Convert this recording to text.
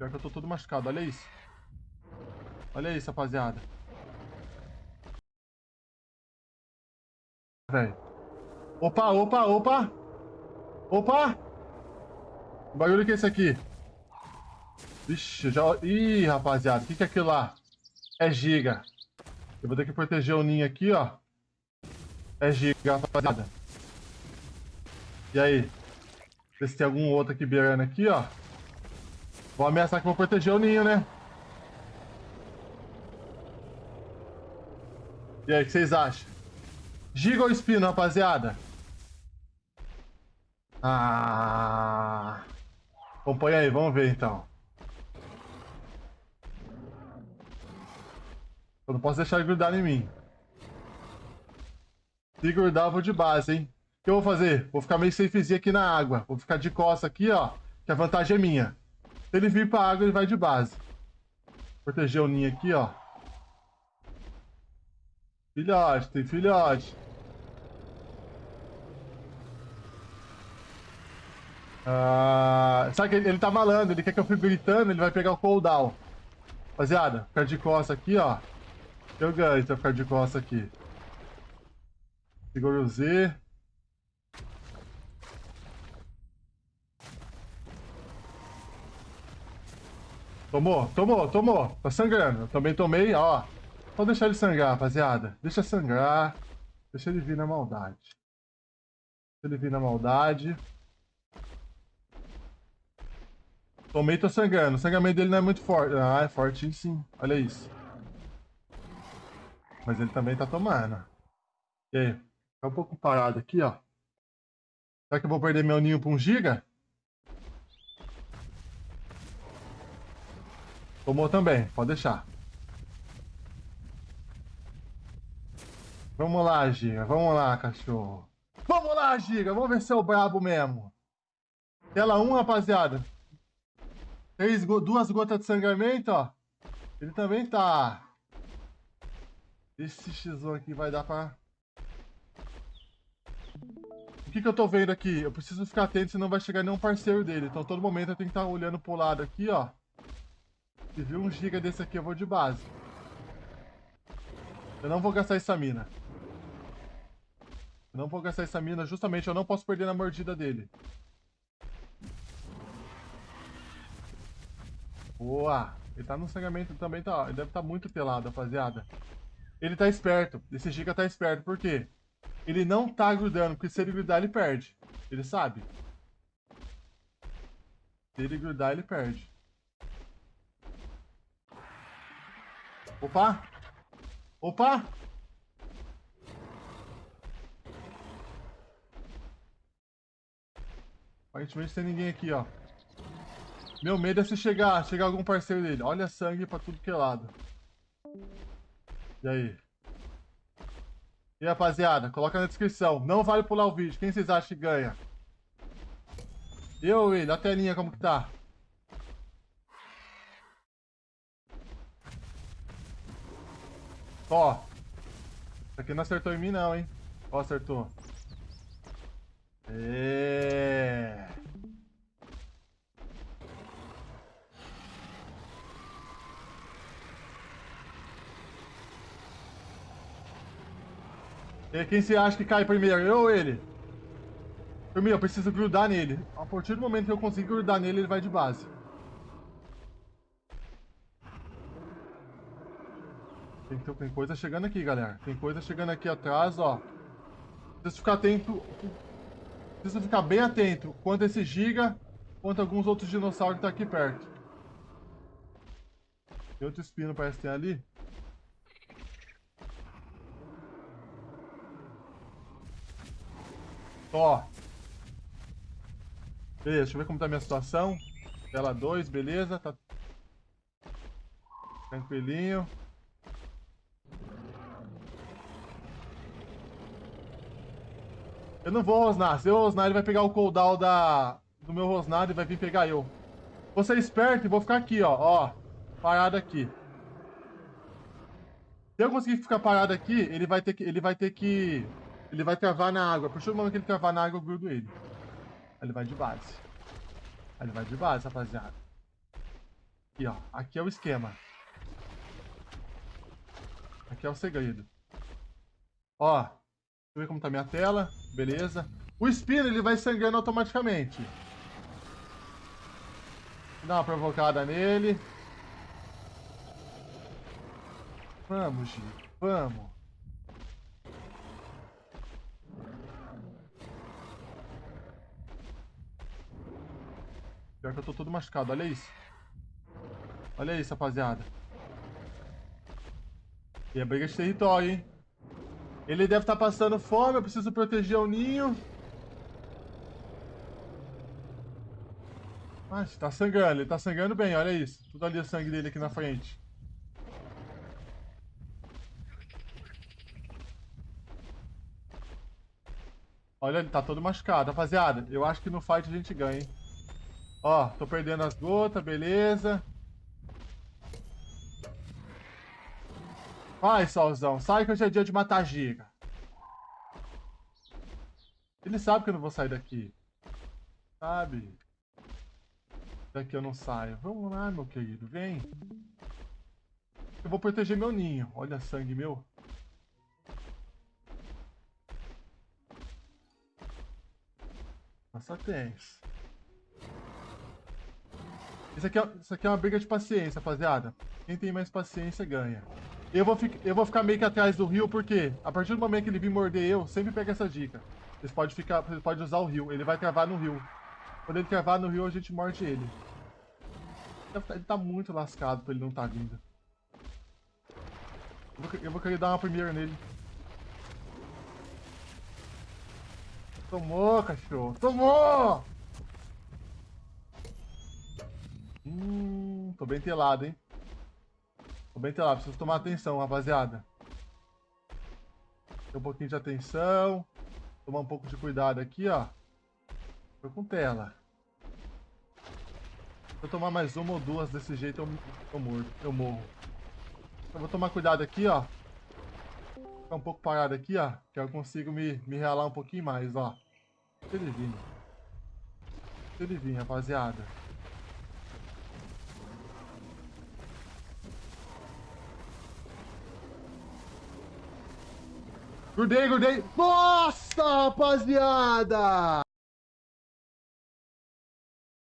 Pior que eu tô todo machucado, olha isso. Olha isso, rapaziada. Velho. Opa, opa, opa! Opa! O barulho que é esse aqui? Vixe, já... Ih, rapaziada, o que, que é aquilo lá? É giga. Eu vou ter que proteger o ninho aqui, ó. É giga, rapaziada. E aí? Ver se tem algum outro aqui beirando aqui, ó. Vou ameaçar que vou proteger o ninho, né? E aí, o que vocês acham? Giga ou espino, rapaziada? Ah... Acompanha aí, vamos ver então. Eu não posso deixar ele grudar em mim. Se grudar, eu vou de base, hein? O que eu vou fazer? Vou ficar meio safezinho aqui na água. Vou ficar de costa aqui, ó. Que a vantagem é minha. Se ele vir pra água, ele vai de base. Proteger o ninho aqui, ó. Filhote, tem filhote. Ah, sabe que ele, ele tá malando, ele quer que eu fique gritando, ele vai pegar o cooldown. Rapaziada, ficar de costa aqui, ó. Eu ganho eu ficar de costa aqui. Segura o Z. Tomou, tomou, tomou. Tá sangrando. Eu também tomei, ó. Pode deixar ele sangrar, rapaziada. Deixa sangrar. Deixa ele vir na maldade. Deixa ele vir na maldade. Tomei, tô sangrando. O sangramento dele não é muito forte. Ah, é forte sim. Olha isso. Mas ele também tá tomando. E aí? Tá um pouco parado aqui, ó. Será que eu vou perder meu ninho pra um giga? Tomou também, pode deixar. Vamos lá, Giga. Vamos lá, cachorro. Vamos lá, Giga. Vamos ver se é o brabo mesmo. Tela 1, rapaziada. Três, duas gotas de sangramento, ó. Ele também tá. Esse X1 aqui vai dar pra... O que, que eu tô vendo aqui? Eu preciso ficar atento, senão vai chegar nenhum parceiro dele. Então, todo momento eu tenho que estar tá olhando pro lado aqui, ó. Se vir um giga desse aqui, eu vou de base. Eu não vou gastar essa mina. Eu não vou gastar essa mina, justamente eu não posso perder na mordida dele. Boa! Ele tá no sangramento também, tá, ele deve estar tá muito pelado, rapaziada. Ele tá esperto. Esse Giga tá esperto. Por quê? Ele não tá grudando, porque se ele grudar, ele perde. Ele sabe. Se ele grudar, ele perde. Opa! Opa! Aparentemente tem ninguém aqui, ó. Meu medo é se chegar, chegar algum parceiro dele. Olha sangue pra tudo que é lado. E aí? E rapaziada, coloca na descrição. Não vale pular o vídeo. Quem vocês acham que ganha? Eu ele? A telinha como que tá? Ó. Isso aqui não acertou em mim não, hein? Ó, acertou. É. E quem você acha que cai primeiro? Eu ou ele? Primeiro, eu preciso grudar nele. A partir do momento que eu conseguir grudar nele, ele vai de base. Tem, tem coisa chegando aqui, galera. Tem coisa chegando aqui atrás, ó. Preciso ficar atento. Preciso ficar bem atento. Quanto esse giga, quanto alguns outros dinossauros que tá aqui perto. Tem outro espino, parece que tem ali. Ó. Beleza, deixa eu ver como tá a minha situação. Tela 2, beleza. Tá tranquilinho. Eu não vou rosnar. Se eu rosnar, ele vai pegar o cooldown da... do meu rosnado e vai vir pegar eu. Vou ser esperto e vou ficar aqui, ó. Ó, parado aqui. Se eu conseguir ficar parado aqui, ele vai ter que... Ele vai ter que... Ele vai travar na água. A partir do momento que ele travar na água, eu grudo ele. Aí ele vai de base. Aí ele vai de base, rapaziada. Aqui, ó. Aqui é o esquema. Aqui é o segredo. Ó. Ver como tá minha tela. Beleza. O espino, ele vai sangrando automaticamente. Dá uma provocada nele. Vamos, Gi. Vamos. Pior que eu tô todo machucado, olha isso. Olha isso, rapaziada. E é briga de território, hein? Ele deve estar tá passando fome, eu preciso proteger o ninho. Ah, tá sangrando, ele tá sangrando bem, olha isso. Tudo ali o sangue dele aqui na frente. Olha, ele tá todo machucado. Rapaziada, eu acho que no fight a gente ganha, hein? Ó, tô perdendo as gotas, beleza. Vai, Solzão, sai que hoje é dia de matar giga. Ele sabe que eu não vou sair daqui. Sabe? Daqui eu não saio. Vamos lá, meu querido, vem. Eu vou proteger meu ninho. Olha sangue meu. Nossa, tens. Isso aqui, é, isso aqui é uma briga de paciência, rapaziada. Quem tem mais paciência ganha. Eu vou, eu vou ficar meio que atrás do rio, porque a partir do momento que ele vir morder eu, sempre pega essa dica. Vocês podem, ficar, usar o rio. Ele vai travar no rio. Quando ele travar no rio, a gente morde ele. Ele tá muito lascado pra ele não tá vindo. Eu vou, eu vou querer dar uma primeira nele. Tomou, cachorro. Tomou! Hum, tô bem telado, hein? Tô bem telado. Preciso tomar atenção, rapaziada. Tem um pouquinho de atenção. Tomar um pouco de cuidado aqui, ó. Tô com tela. Se eu tomar mais uma ou duas desse jeito, eu, eu morro. Eu morro. Eu vou tomar cuidado aqui, ó. Ficar um pouco parado aqui, ó. Que eu consigo me, me realar um pouquinho mais, ó. Se ele vir. Se ele vir, rapaziada. Grudei, grudei. Nossa, rapaziada!